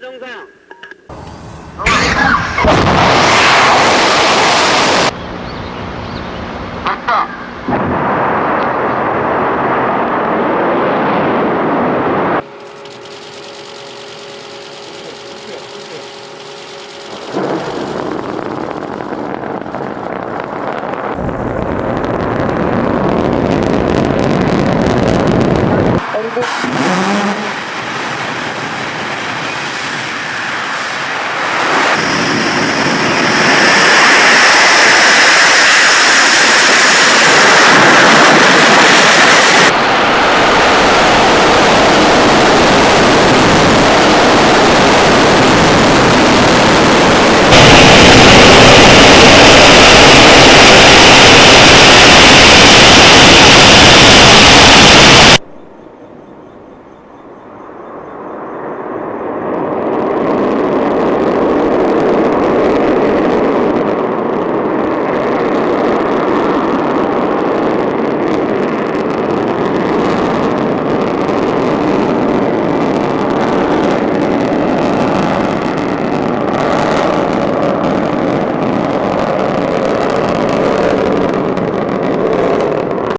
정상. 맞다. 아,